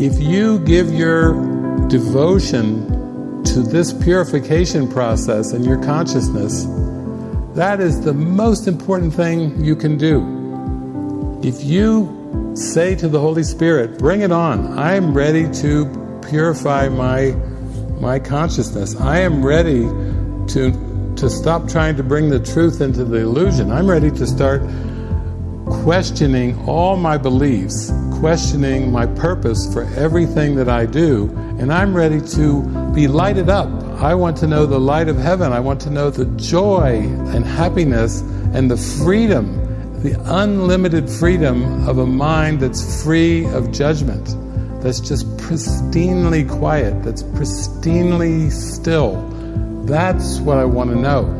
If you give your devotion to this purification process in your consciousness, that is the most important thing you can do. If you say to the Holy Spirit, bring it on, I am ready to purify my, my consciousness. I am ready to, to stop trying to bring the truth into the illusion. I'm ready to start questioning all my beliefs, questioning my purpose for everything that I do, and I'm ready to be lighted up. I want to know the light of heaven. I want to know the joy and happiness and the freedom, the unlimited freedom of a mind that's free of judgment, that's just pristinely quiet, that's pristinely still. That's what I want to know.